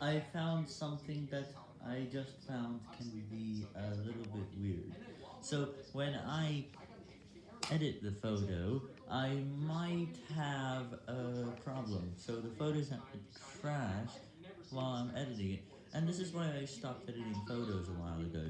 I found something that I just found can be a little bit weird. So, when I edit the photo, I might have a problem, so the photos have to crash while I'm editing it, and this is why I stopped editing photos a while ago.